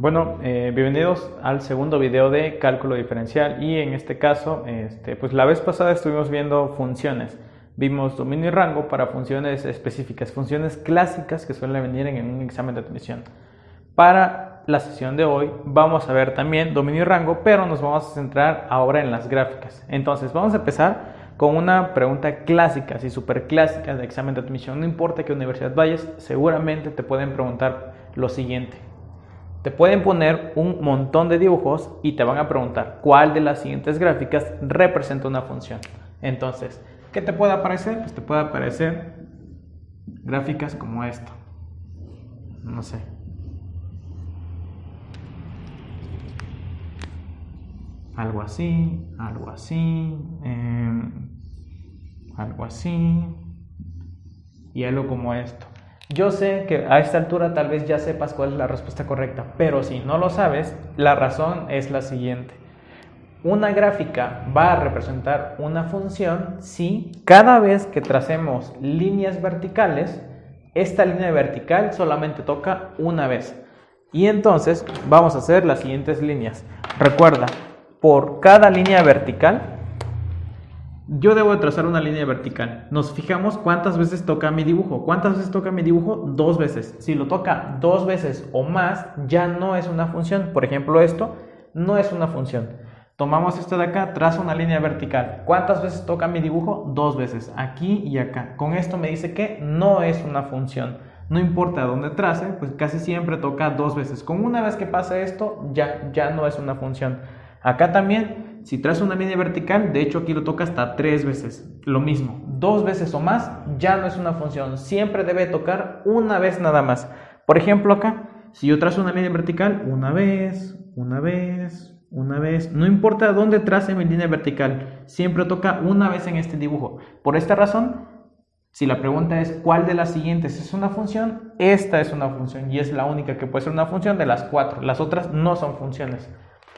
Bueno, eh, bienvenidos al segundo video de cálculo diferencial y en este caso, este, pues la vez pasada estuvimos viendo funciones. Vimos dominio y rango para funciones específicas, funciones clásicas que suelen venir en un examen de admisión. Para la sesión de hoy vamos a ver también dominio y rango, pero nos vamos a centrar ahora en las gráficas. Entonces vamos a empezar con una pregunta clásica, así súper clásica de examen de admisión. No importa qué universidad vayas, seguramente te pueden preguntar lo siguiente. Te pueden poner un montón de dibujos y te van a preguntar cuál de las siguientes gráficas representa una función. Entonces, ¿qué te puede aparecer? Pues te puede aparecer gráficas como esto. No sé. Algo así, algo así, em, algo así y algo como esto. Yo sé que a esta altura tal vez ya sepas cuál es la respuesta correcta, pero si no lo sabes, la razón es la siguiente. Una gráfica va a representar una función si cada vez que tracemos líneas verticales, esta línea vertical solamente toca una vez. Y entonces vamos a hacer las siguientes líneas. Recuerda, por cada línea vertical yo debo de trazar una línea vertical. Nos fijamos cuántas veces toca mi dibujo. ¿Cuántas veces toca mi dibujo? Dos veces. Si lo toca dos veces o más, ya no es una función. Por ejemplo, esto no es una función. Tomamos esto de acá, trazo una línea vertical. ¿Cuántas veces toca mi dibujo? Dos veces, aquí y acá. Con esto me dice que no es una función. No importa dónde trace, pues casi siempre toca dos veces. Con una vez que pasa esto, ya, ya no es una función. Acá también si traes una línea vertical, de hecho aquí lo toca hasta tres veces. Lo mismo, dos veces o más ya no es una función. Siempre debe tocar una vez nada más. Por ejemplo acá, si yo trazo una línea vertical, una vez, una vez, una vez. No importa dónde trace mi línea vertical, siempre toca una vez en este dibujo. Por esta razón, si la pregunta es cuál de las siguientes es una función, esta es una función y es la única que puede ser una función de las cuatro. Las otras no son funciones.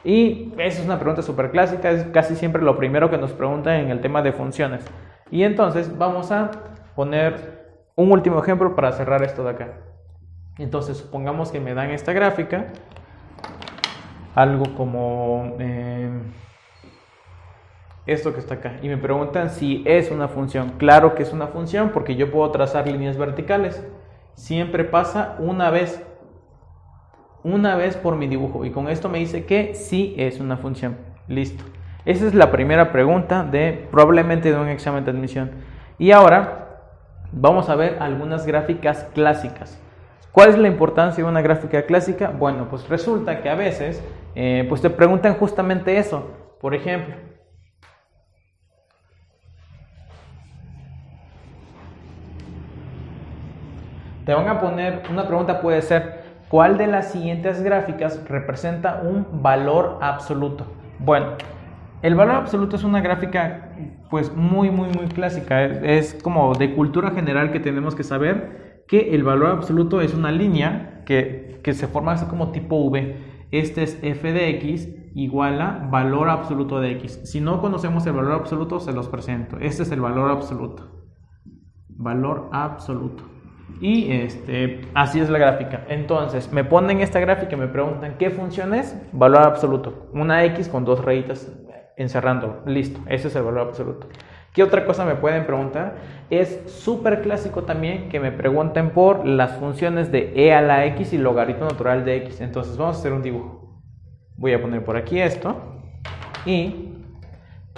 Y esa es una pregunta súper clásica, es casi siempre lo primero que nos preguntan en el tema de funciones. Y entonces vamos a poner un último ejemplo para cerrar esto de acá. Entonces supongamos que me dan esta gráfica, algo como eh, esto que está acá, y me preguntan si es una función. Claro que es una función porque yo puedo trazar líneas verticales. Siempre pasa una vez una vez por mi dibujo y con esto me dice que sí es una función. Listo. Esa es la primera pregunta de probablemente de un examen de admisión. Y ahora vamos a ver algunas gráficas clásicas. ¿Cuál es la importancia de una gráfica clásica? Bueno, pues resulta que a veces eh, pues te preguntan justamente eso. Por ejemplo, te van a poner, una pregunta puede ser, ¿Cuál de las siguientes gráficas representa un valor absoluto? Bueno, el valor absoluto es una gráfica pues muy muy muy clásica, es, como de cultura general que tenemos que saber que el valor absoluto es una línea que, que se forma así como tipo V. Este es f de x igual a valor absoluto de x. Si no conocemos el valor absoluto, se los presento. Este es el valor absoluto. Valor absoluto. Y este, así es la gráfica. Entonces, me ponen esta gráfica y me preguntan qué función es. Valor absoluto. Una X con dos rayitas encerrando. Listo, ese es el valor absoluto. ¿Qué otra cosa me pueden preguntar? Es súper clásico también que me pregunten por las funciones de e a la x y logaritmo natural de x. Entonces vamos a hacer un dibujo. Voy a poner por aquí esto y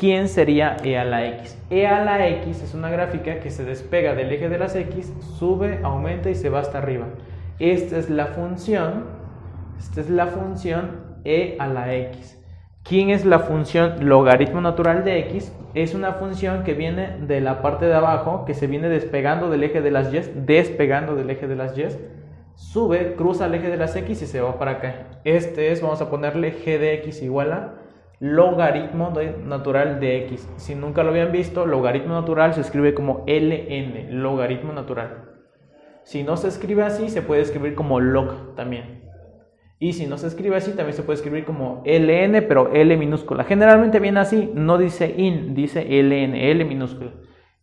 ¿Quién sería e a la x? e a la x es una gráfica que se despega del eje de las x, sube, aumenta y se va hasta arriba. Esta es la función, esta es la función e a la x. ¿Quién es la función logaritmo natural de x? Es una función que viene de la parte de abajo, que se viene despegando del eje de las y, despegando del eje de las y, sube, cruza el eje de las x y se va para acá. Este es, vamos a ponerle g de x igual a logaritmo natural de x. Si nunca lo habían visto, logaritmo natural se escribe como ln, logaritmo natural. Si no se escribe así, se puede escribir como log también. Y si no se escribe así, también se puede escribir como ln, pero L minúscula. Generalmente viene así, no dice in, dice ln, L minúscula.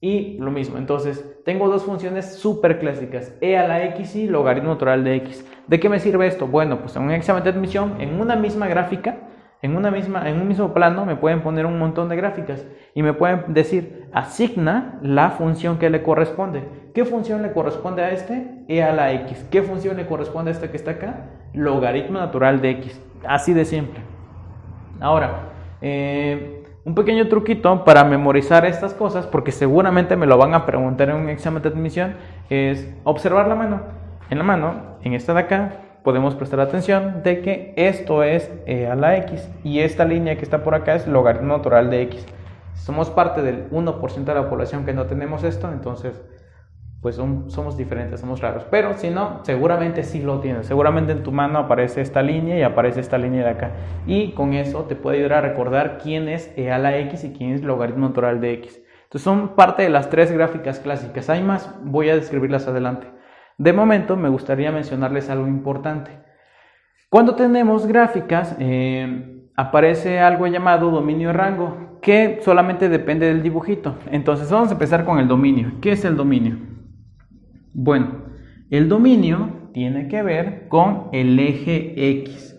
Y lo mismo, entonces tengo dos funciones súper clásicas, e a la x y logaritmo natural de x. ¿De qué me sirve esto? Bueno, pues en un examen de admisión, en una misma gráfica, en, una misma, en un mismo plano, me pueden poner un montón de gráficas y me pueden decir, asigna la función que le corresponde. ¿Qué función le corresponde a este? e a la x. ¿Qué función le corresponde a este que está acá? Logaritmo natural de x. Así de simple. Ahora, eh, un pequeño truquito para memorizar estas cosas, porque seguramente me lo van a preguntar en un examen de admisión, es observar la mano. En la mano, en esta de acá, podemos prestar atención de que esto es e a la x y esta línea que está por acá es logaritmo natural de x. Somos parte del 1% de la población que no tenemos esto, entonces pues somos diferentes, somos raros. Pero si no, seguramente sí lo tienes. Seguramente en tu mano aparece esta línea y aparece esta línea de acá. Y con eso te puede ayudar a recordar quién es e a la x y quién es logaritmo natural de x. Entonces son parte de las tres gráficas clásicas. Hay más, voy a describirlas adelante. De momento me gustaría mencionarles algo importante. Cuando tenemos gráficas, eh, aparece algo llamado dominio rango, que solamente depende del dibujito. Entonces vamos a empezar con el dominio. ¿Qué es el dominio? Bueno, el dominio tiene que ver con el eje X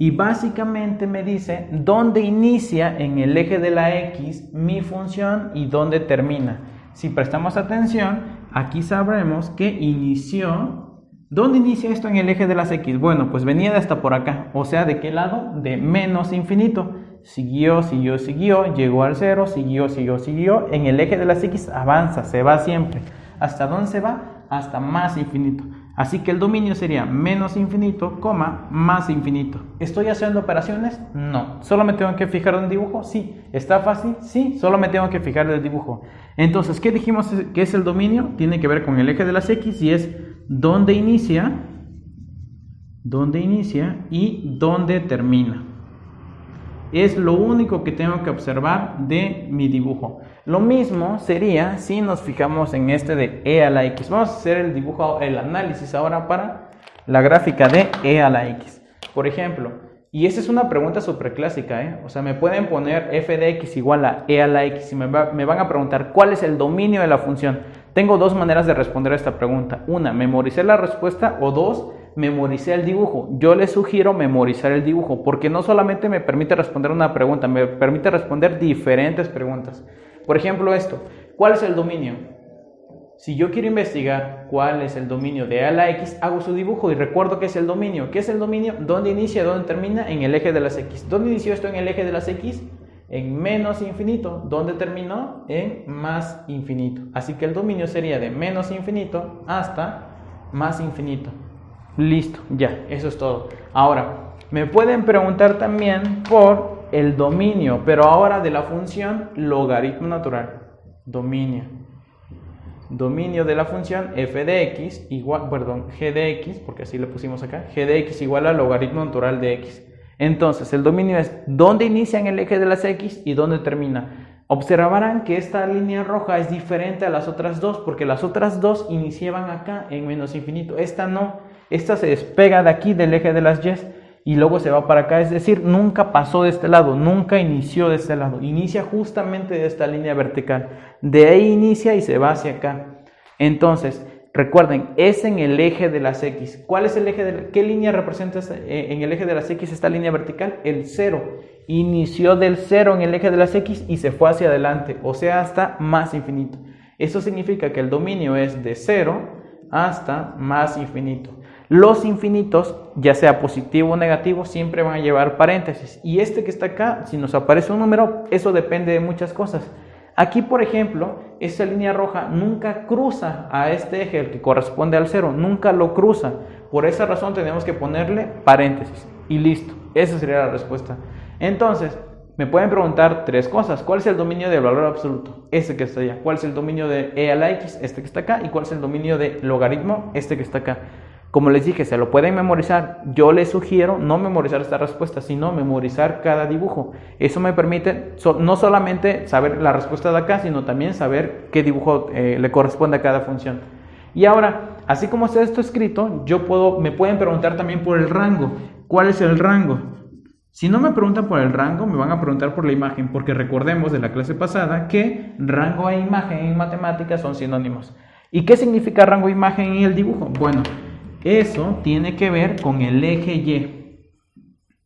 y básicamente me dice dónde inicia en el eje de la X mi función y dónde termina. Si prestamos atención, aquí sabremos que inició ¿Dónde inicia esto en el eje de las X? Bueno, pues venía de hasta por acá, o sea, ¿de qué lado? De menos infinito. Siguió, siguió, siguió, llegó al cero, siguió, siguió, siguió. En el eje de las X avanza, se va siempre. ¿Hasta dónde se va? hasta más infinito. Así que el dominio sería menos infinito, coma, más infinito. ¿Estoy haciendo operaciones? No. ¿Solo me tengo que fijar en el dibujo? Sí. ¿Está fácil? Sí. Solo me tengo que fijar en el dibujo. Entonces, ¿qué dijimos que es el dominio? Tiene que ver con el eje de las X y es dónde inicia, dónde inicia y dónde termina. Es lo único que tengo que observar de mi dibujo. Lo mismo sería si nos fijamos en este de e a la x. Vamos a hacer el dibujo, el análisis ahora para la gráfica de e a la x. Por ejemplo, y esa es una pregunta súper clásica, ¿eh? O sea, me pueden poner f de x igual a e a la x y me, me van a preguntar cuál es el dominio de la función. Tengo dos maneras de responder a esta pregunta. Una, memoricé la respuesta o dos, memoricé el dibujo. Yo les sugiero memorizar el dibujo porque no solamente me permite responder una pregunta, me permite responder diferentes preguntas. Por ejemplo, esto, ¿cuál es el dominio? Si yo quiero investigar cuál es el dominio de A la X, hago su dibujo y recuerdo qué es el dominio. ¿Qué es el dominio? ¿Dónde inicia? ¿Dónde termina? En el eje de las X. ¿Dónde inició esto en el eje de las X? En menos infinito. ¿Dónde terminó? En más infinito. Así que el dominio sería de menos infinito hasta más infinito. Listo, ya, eso es todo. Ahora, me pueden preguntar también por el dominio, pero ahora de la función logaritmo natural. Dominio. Dominio de la función f de x igual, perdón, g de x, porque así le pusimos acá, g de x igual al logaritmo natural de x. Entonces, el dominio es dónde inicia en el eje de las x y dónde termina. Observarán que esta línea roja es diferente a las otras dos, porque las otras dos iniciaban acá en menos infinito. Esta no, esta se despega de aquí del eje de las y y luego se va para acá, es decir, nunca pasó de este lado, nunca inició de este lado, inicia justamente de esta línea vertical, de ahí inicia y se va hacia acá. Entonces, recuerden, es en el eje de las X. ¿Cuál es el eje de qué línea representa eh, en el eje de las X esta línea vertical? El cero. Inició del cero en el eje de las X y se fue hacia adelante, o sea, hasta más infinito. Eso significa que el dominio es de cero hasta más infinito. Los infinitos, ya sea positivo o negativo, siempre van a llevar paréntesis. Y este que está acá, si nos aparece un número, eso depende de muchas cosas. Aquí, por ejemplo, esa línea roja nunca cruza a este eje, el que corresponde al cero, nunca lo cruza. Por esa razón tenemos que ponerle paréntesis. Y listo, esa sería la respuesta. Entonces, me pueden preguntar tres cosas. ¿Cuál es el dominio del valor absoluto? Este que está allá. ¿Cuál es el dominio de e a la x? Este que está acá. ¿Y cuál es el dominio de logaritmo? Este que está acá. Como les dije, se lo pueden memorizar. Yo les sugiero no memorizar esta respuesta, sino memorizar cada dibujo. Eso me permite no solamente saber la respuesta de acá, sino también saber qué dibujo eh, le corresponde a cada función. Y ahora, así como está esto escrito, yo puedo, me pueden preguntar también por el rango. ¿Cuál es el rango? Si no me preguntan por el rango, me van a preguntar por la imagen, porque recordemos de la clase pasada que rango e imagen en matemáticas son sinónimos. ¿Y qué significa rango e imagen en el dibujo? Bueno, eso tiene que ver con el eje Y.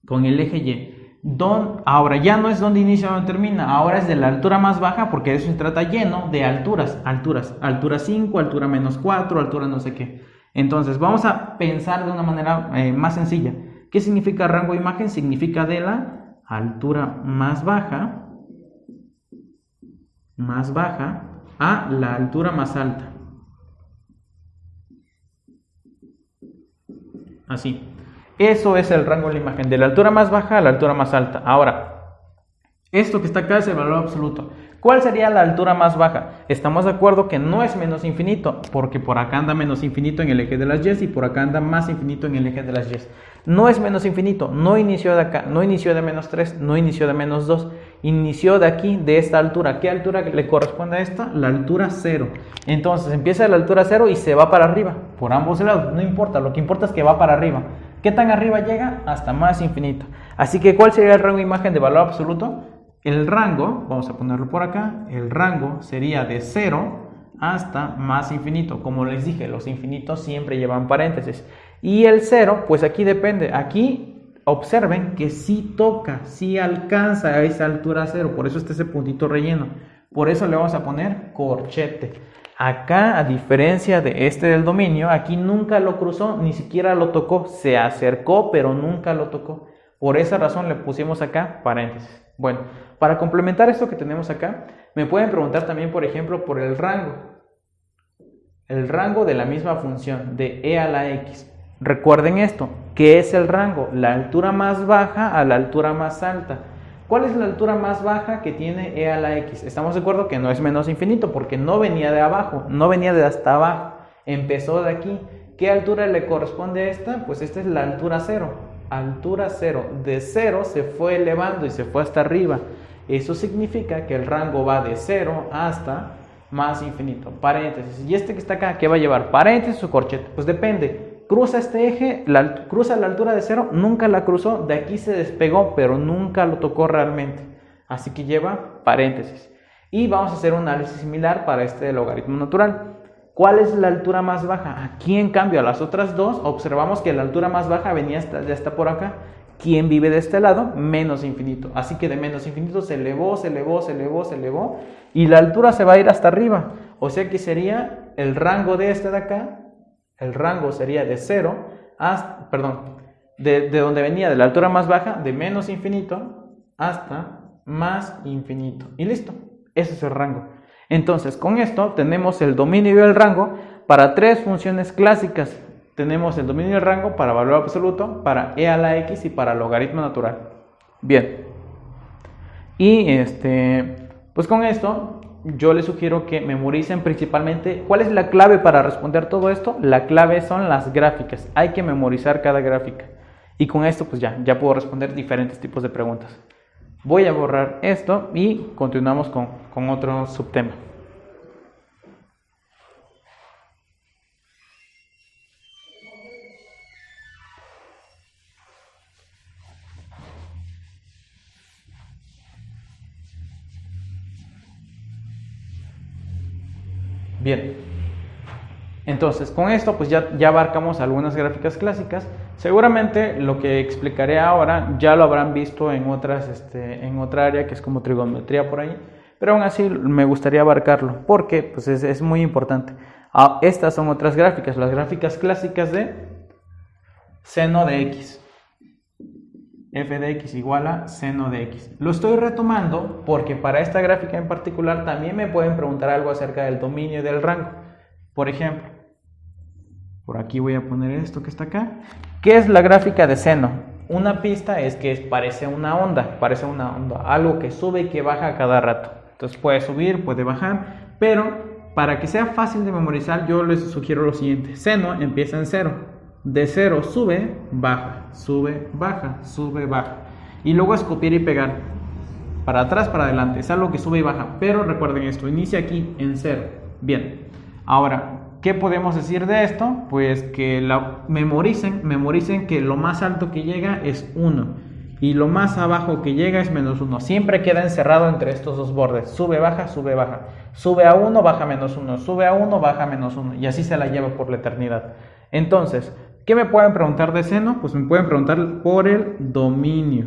Con el eje Y. Don, ahora ya no es donde inicia o donde termina, ahora es de la altura más baja porque de eso se trata lleno de alturas, alturas, altura 5, altura menos 4, altura no sé qué. Entonces vamos a pensar de una manera eh, más sencilla. ¿Qué significa rango de imagen? Significa de la altura más baja, más baja, a la altura más alta. Así. Eso es el rango de la imagen, de la altura más baja a la altura más alta. Ahora, esto que está acá es el valor absoluto. ¿Cuál sería la altura más baja? Estamos de acuerdo que no es menos infinito, porque por acá anda menos infinito en el eje de las y y por acá anda más infinito en el eje de las y. No es menos infinito, no inició de acá, no inició de menos 3, no inició de menos 2, inició de aquí, de esta altura. ¿Qué altura le corresponde a esta? La altura 0. Entonces empieza de la altura 0 y se va para arriba, por ambos lados, no importa, lo que importa es que va para arriba. ¿Qué tan arriba llega? Hasta más infinito. Así que, ¿cuál sería el rango de imagen de valor absoluto? El rango, vamos a ponerlo por acá, el rango sería de 0 hasta más infinito. Como les dije, los infinitos siempre llevan paréntesis. Y el 0, pues aquí depende. Aquí observen que sí toca, sí alcanza a esa altura 0. Por eso está ese puntito relleno. Por eso le vamos a poner corchete. Acá, a diferencia de este del dominio, aquí nunca lo cruzó, ni siquiera lo tocó. Se acercó, pero nunca lo tocó. Por esa razón le pusimos acá paréntesis. Bueno, para complementar esto que tenemos acá, me pueden preguntar también, por ejemplo, por el rango. El rango de la misma función de e a la x. Recuerden esto, ¿qué es el rango? La altura más baja a la altura más alta. ¿Cuál es la altura más baja que tiene e a la x? Estamos de acuerdo que no es menos infinito porque no venía de abajo, no venía de hasta abajo, empezó de aquí. ¿Qué altura le corresponde a esta? Pues esta es la altura cero altura cero. De cero se fue elevando y se fue hasta arriba. Eso significa que el rango va de cero hasta más infinito. Paréntesis. ¿Y este que está acá qué va a llevar? ¿Paréntesis o corchete? Pues depende. Cruza este eje, la, cruza la altura de cero, nunca la cruzó, de aquí se despegó, pero nunca lo tocó realmente. Así que lleva paréntesis. Y vamos a hacer un análisis similar para este logaritmo natural. ¿Cuál es la altura más baja? Aquí, en cambio, a las otras dos, observamos que la altura más baja venía hasta, ya por acá. ¿Quién vive de este lado? Menos infinito. Así que de menos infinito se elevó, se elevó, se elevó, se elevó. Y la altura se va a ir hasta arriba. O sea que sería el rango de este de acá. El rango sería de cero hasta, perdón, de, de donde venía de la altura más baja, de menos infinito hasta más infinito. Y listo. Ese es el rango. Entonces, con esto tenemos el dominio y el rango para tres funciones clásicas. Tenemos el dominio y el rango para valor absoluto, para e a la x y para logaritmo natural. Bien. Y este, pues con esto yo les sugiero que memoricen principalmente cuál es la clave para responder todo esto. La clave son las gráficas. Hay que memorizar cada gráfica. Y con esto pues ya, ya puedo responder diferentes tipos de preguntas. Voy a borrar esto y continuamos con, con otro subtema. Bien, entonces con esto pues ya, ya abarcamos algunas gráficas clásicas. Seguramente lo que explicaré ahora ya lo habrán visto en, otras, este, en otra área que es como trigonometría por ahí, pero aún así me gustaría abarcarlo porque pues es, es muy importante. Ah, estas son otras gráficas, las gráficas clásicas de seno de x f de x igual a seno de x. Lo estoy retomando porque para esta gráfica en particular también me pueden preguntar algo acerca del dominio y del rango. Por ejemplo, por aquí voy a poner esto que está acá. ¿Qué es la gráfica de seno? Una pista es que parece una onda, parece una onda, algo que sube y que baja a cada rato. Entonces puede subir, puede bajar, pero para que sea fácil de memorizar yo les sugiero lo siguiente. Seno empieza en cero de cero sube, baja, sube, baja, sube, baja. Y luego escupir y pegar. Para atrás, para adelante. Es algo que sube y baja. Pero recuerden esto, inicia aquí en cero. Bien. Ahora, ¿qué podemos decir de esto? Pues que la memoricen, memoricen que lo más alto que llega es 1. y lo más abajo que llega es menos 1. Siempre queda encerrado entre estos dos bordes. Sube, baja, sube, baja. Sube a 1, baja menos 1. Sube a 1, baja menos 1. Y así se la lleva por la eternidad. Entonces, ¿qué me pueden preguntar de seno? Pues me pueden preguntar por el dominio.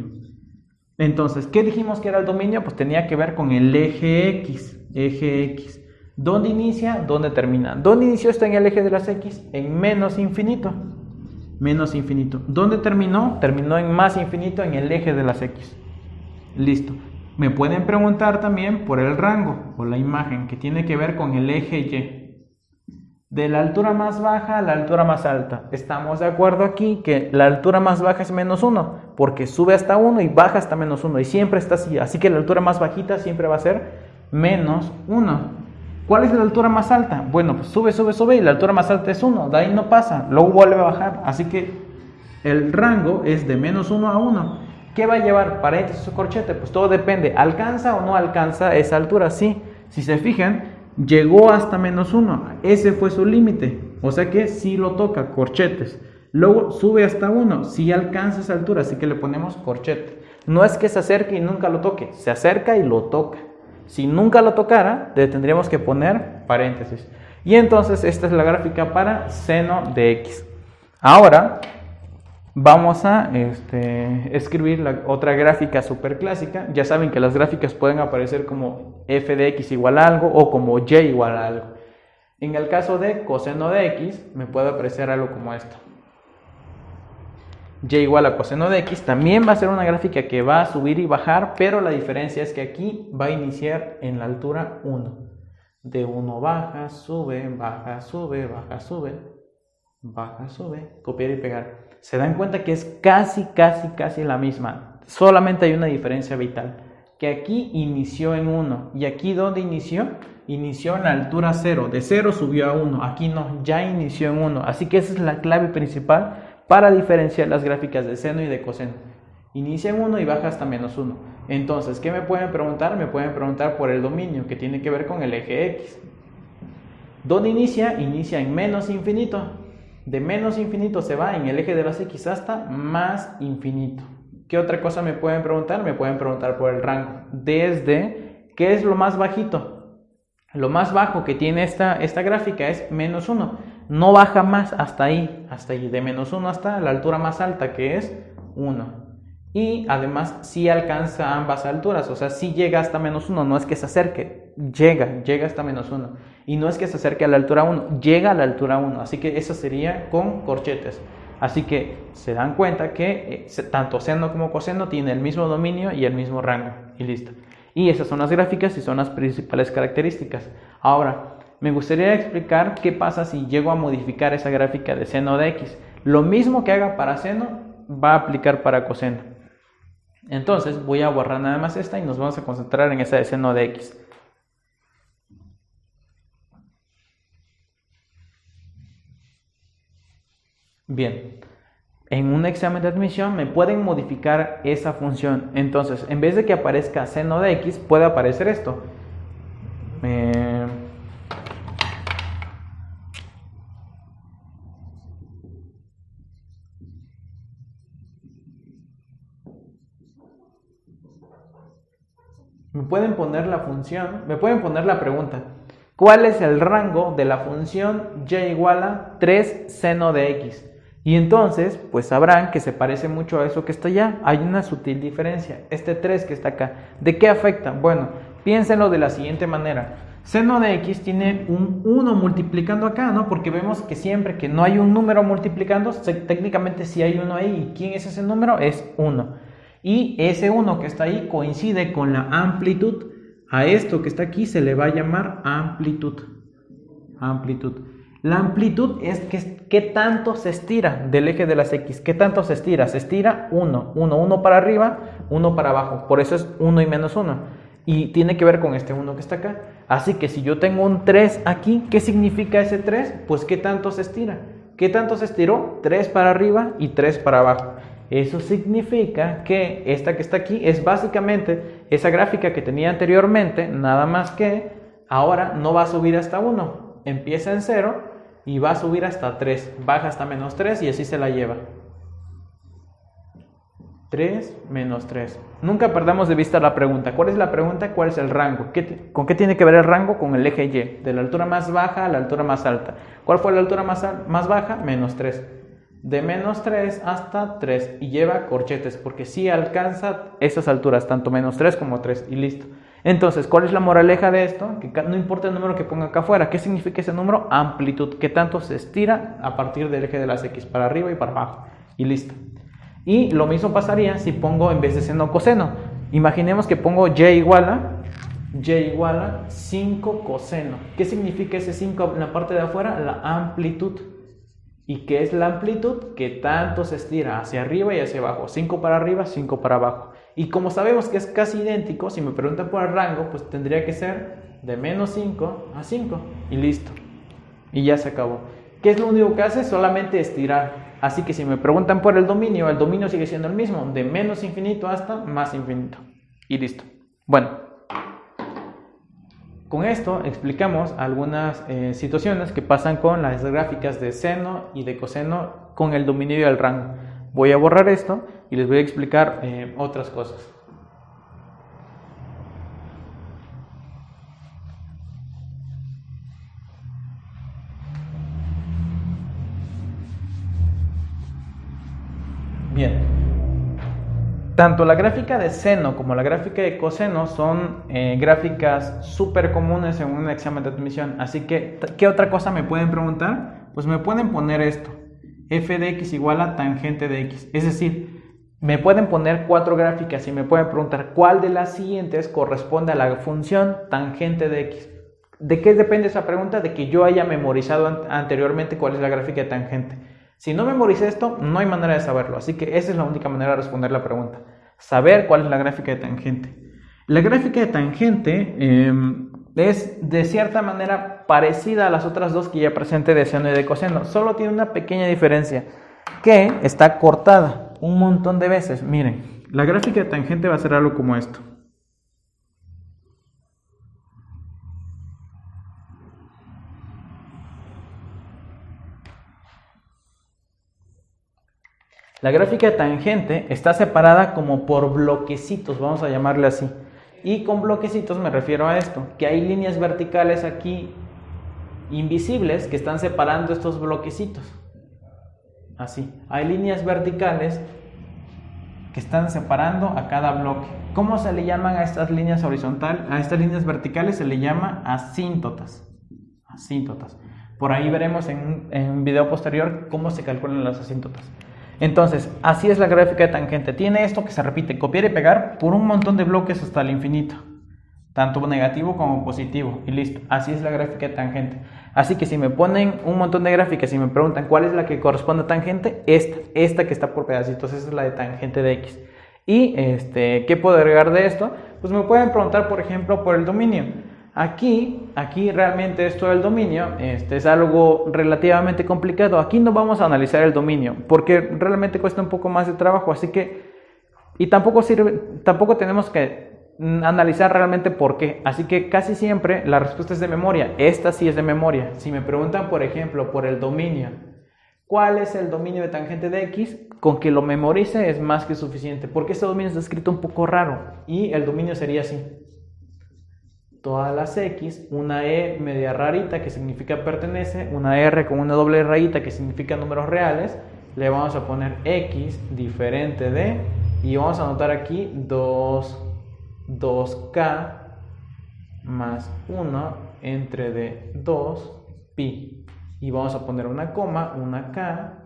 Entonces, ¿qué dijimos que era el dominio? Pues tenía que ver con el eje X. Eje X. ¿Dónde inicia? ¿Dónde termina? ¿Dónde inició esto en el eje de las X? En menos infinito menos infinito. ¿Dónde terminó? Terminó en más infinito en el eje de las X. Listo. Me pueden preguntar también por el rango o la imagen que tiene que ver con el eje Y. De la altura más baja a la altura más alta. Estamos de acuerdo aquí que la altura más baja es menos 1, porque sube hasta 1 y baja hasta menos 1 y siempre está así. Así que la altura más bajita siempre va a ser menos 1. ¿Cuál es la altura más alta? Bueno, pues sube, sube, sube y la altura más alta es 1. De ahí no pasa, luego vuelve a bajar. Así que el rango es de menos 1 a 1. ¿Qué va a llevar paréntesis o corchete? Pues todo depende. ¿Alcanza o no alcanza esa altura? Sí. Si se fijan, llegó hasta menos 1. Ese fue su límite. O sea que sí lo toca, corchetes. Luego sube hasta 1. Sí alcanza esa altura, así que le ponemos corchete. No es que se acerque y nunca lo toque. Se acerca y lo toca. Si nunca lo tocara, le tendríamos que poner paréntesis. Y entonces esta es la gráfica para seno de x. Ahora vamos a este, escribir la otra gráfica super clásica. Ya saben que las gráficas pueden aparecer como f de x igual a algo o como y igual a algo. En el caso de coseno de x me puede aparecer algo como esto y igual a coseno de x, también va a ser una gráfica que va a subir y bajar, pero la diferencia es que aquí va a iniciar en la altura 1. De 1 baja, sube, baja, sube, baja, sube, baja, sube, copiar y pegar. Se dan cuenta que es casi, casi, casi la misma. Solamente hay una diferencia vital. Que aquí inició en 1. ¿Y aquí dónde inició? Inició en la altura 0. De 0 subió a 1. Aquí no, ya inició en 1. Así que esa es la clave principal para diferenciar las gráficas de seno y de coseno. Inicia en 1 y baja hasta menos 1. Entonces, ¿qué me pueden preguntar? Me pueden preguntar por el dominio, que tiene que ver con el eje X. ¿Dónde inicia? Inicia en menos infinito. De menos infinito se va en el eje de las X hasta más infinito. ¿Qué otra cosa me pueden preguntar? Me pueden preguntar por el rango. Desde, ¿qué es lo más bajito? Lo más bajo que tiene esta, esta gráfica es menos 1 no baja más hasta ahí, hasta ahí, de menos 1 hasta la altura más alta que es 1. Y además sí alcanza ambas alturas, o sea, sí llega hasta menos 1, no es que se acerque, llega, llega hasta menos 1. Y no es que se acerque a la altura 1, llega a la altura 1, así que eso sería con corchetes. Así que se dan cuenta que eh, tanto seno como coseno tienen el mismo dominio y el mismo rango, y listo. Y esas son las gráficas y son las principales características. Ahora, me gustaría explicar qué pasa si llego a modificar esa gráfica de seno de x. Lo mismo que haga para seno va a aplicar para coseno. Entonces voy a borrar nada más esta y nos vamos a concentrar en esa de seno de x. Bien, en un examen de admisión me pueden modificar esa función. Entonces, en vez de que aparezca seno de x, puede aparecer esto. Me pueden poner la función, me pueden poner la pregunta, ¿cuál es el rango de la función y igual a 3 seno de x? Y entonces, pues sabrán que se parece mucho a eso que está allá. Hay una sutil diferencia. Este 3 que está acá, ¿de qué afecta? Bueno, piénsenlo de la siguiente manera. Seno de x tiene un 1 multiplicando acá, ¿no? Porque vemos que siempre que no hay un número multiplicando, técnicamente sí hay uno ahí. ¿Quién es ese número? Es 1 y ese 1 que está ahí coincide con la amplitud. A esto que está aquí se le va a llamar amplitud. Amplitud. La amplitud es que, tanto se estira del eje de las X. ¿Qué tanto se estira? Se estira 1. 1, 1 para arriba, 1 para abajo. Por eso es 1 y menos 1. Y tiene que ver con este 1 que está acá. Así que si yo tengo un 3 aquí, ¿qué significa ese 3? Pues qué tanto se estira. ¿Qué tanto se estiró? 3 para arriba y 3 para abajo. Eso significa que esta que está aquí es básicamente esa gráfica que tenía anteriormente, nada más que ahora no va a subir hasta 1. Empieza en 0 y va a subir hasta 3. Baja hasta menos 3 y así se la lleva. 3 menos 3. Nunca perdamos de vista la pregunta. ¿Cuál es la pregunta? ¿Cuál es el rango? ¿Con qué tiene que ver el rango? Con el eje Y, de la altura más baja a la altura más alta. ¿Cuál fue la altura más, más baja? Menos 3. De menos 3 hasta 3 y lleva corchetes porque si alcanza esas alturas, tanto menos 3 como 3 y listo. Entonces, ¿cuál es la moraleja de esto? Que no importa el número que ponga acá afuera. ¿Qué significa ese número? Amplitud, que tanto se estira a partir del eje de las X, para arriba y para abajo. Y listo. Y lo mismo pasaría si pongo en vez de seno coseno. Imaginemos que pongo y igual a y igual a 5 coseno. ¿Qué significa ese 5 en la parte de afuera? La amplitud. ¿Y qué es la amplitud? Que tanto se estira hacia arriba y hacia abajo. 5 para arriba, 5 para abajo. Y como sabemos que es casi idéntico, si me preguntan por el rango, pues tendría que ser de menos 5 a 5. Y listo. Y ya se acabó. ¿Qué es lo único que hace? Solamente estirar. Así que si me preguntan por el dominio, el dominio sigue siendo el mismo, de menos infinito hasta más infinito. Y listo. Bueno, con esto explicamos algunas eh, situaciones que pasan con las gráficas de seno y de coseno con el dominio y el rango. Voy a borrar esto y les voy a explicar eh, otras cosas. Bien. Tanto la gráfica de seno como la gráfica de coseno son eh, gráficas súper comunes en un examen de admisión. Así que, ¿qué otra cosa me pueden preguntar? Pues me pueden poner esto. F de x igual a tangente de x. Es decir, me pueden poner cuatro gráficas y me pueden preguntar cuál de las siguientes corresponde a la función tangente de x. ¿De qué depende esa pregunta? De que yo haya memorizado anteriormente cuál es la gráfica de tangente. Si no memoricé esto, no hay manera de saberlo. Así que esa es la única manera de responder la pregunta. Saber cuál es la gráfica de tangente. La gráfica de tangente em, es de cierta manera parecida a las otras dos que ya presenté de seno y de coseno. Solo tiene una pequeña diferencia. Que está cortada un montón de veces. Miren, la gráfica de tangente va a ser algo como esto. La gráfica tangente está separada como por bloquecitos, vamos a llamarle así. Y con bloquecitos me refiero a esto, que hay líneas verticales aquí invisibles que están separando estos bloquecitos. Así, hay líneas verticales que están separando a cada bloque. ¿Cómo se le llaman a estas líneas horizontales? A estas líneas verticales se le llama asíntotas. Asíntotas. Por ahí veremos en, en un video posterior cómo se calculan las asíntotas. Entonces, así es la gráfica de tangente. Tiene esto que se repite, copiar y pegar por un montón de bloques hasta el infinito. Tanto negativo como positivo. Y listo. Así es la gráfica de tangente. Así que si me ponen un montón de gráficas y me preguntan cuál es la que corresponde a tangente, esta, esta que está por pedacitos, es la de tangente de x. Y este, ¿qué puedo agregar de esto? Pues me pueden preguntar, por ejemplo, por el dominio. Aquí, aquí realmente esto del dominio este, es algo relativamente complicado. Aquí no vamos a analizar el dominio porque realmente cuesta un poco más de trabajo. Así que, y tampoco sirve, tampoco tenemos que analizar realmente por qué. Así que casi siempre la respuesta es de memoria. Esta sí es de memoria. Si me preguntan, por ejemplo, por el dominio, ¿cuál es el dominio de tangente de x? Con que lo memorice es más que suficiente porque este dominio está escrito un poco raro y el dominio sería así todas las X, una E media rarita que significa pertenece, una R con una doble rayita que significa números reales, le vamos a poner X diferente de, y vamos a anotar aquí 2, 2K más 1 entre de 2 pi. Y vamos a poner una coma, una K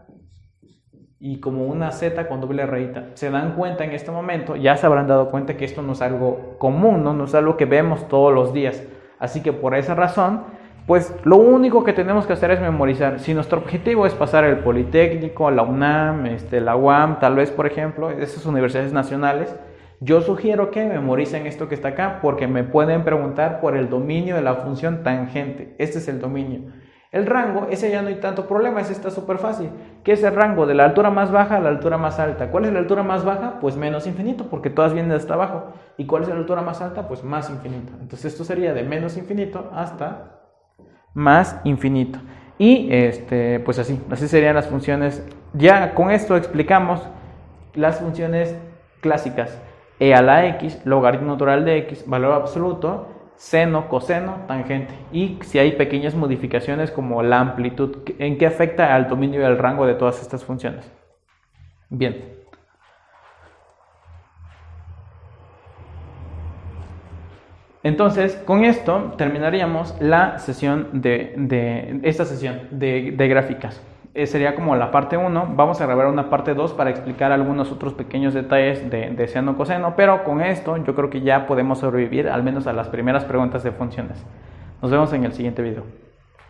y como una Z con doble rayita. Se dan cuenta en este momento, ya se habrán dado cuenta que esto no es algo común, ¿no? no es algo que vemos todos los días. Así que por esa razón, pues lo único que tenemos que hacer es memorizar. Si nuestro objetivo es pasar el Politécnico, la UNAM, este, la UAM, tal vez por ejemplo, esas universidades nacionales, yo sugiero que memoricen esto que está acá porque me pueden preguntar por el dominio de la función tangente. Este es el dominio. El rango, ese ya no hay tanto problema, ese está súper fácil. ¿Qué es el rango? De la altura más baja a la altura más alta. ¿Cuál es la altura más baja? Pues menos infinito, porque todas vienen hasta abajo. ¿Y cuál es la altura más alta? Pues más infinito. Entonces esto sería de menos infinito hasta más infinito. Y este, pues así, así serían las funciones. Ya con esto explicamos las funciones clásicas. e a la x, logaritmo natural de x, valor absoluto, seno, coseno, tangente. Y si hay pequeñas modificaciones como la amplitud, ¿en qué afecta al dominio y al rango de todas estas funciones? Bien. Entonces, con esto terminaríamos la sesión de, esta sesión de, gráficas. Eh, sería como la parte 1. Vamos a grabar una parte 2 para explicar algunos otros pequeños detalles de, de seno coseno, pero con esto yo creo que ya podemos sobrevivir al menos a las primeras preguntas de funciones. Nos vemos en el siguiente video.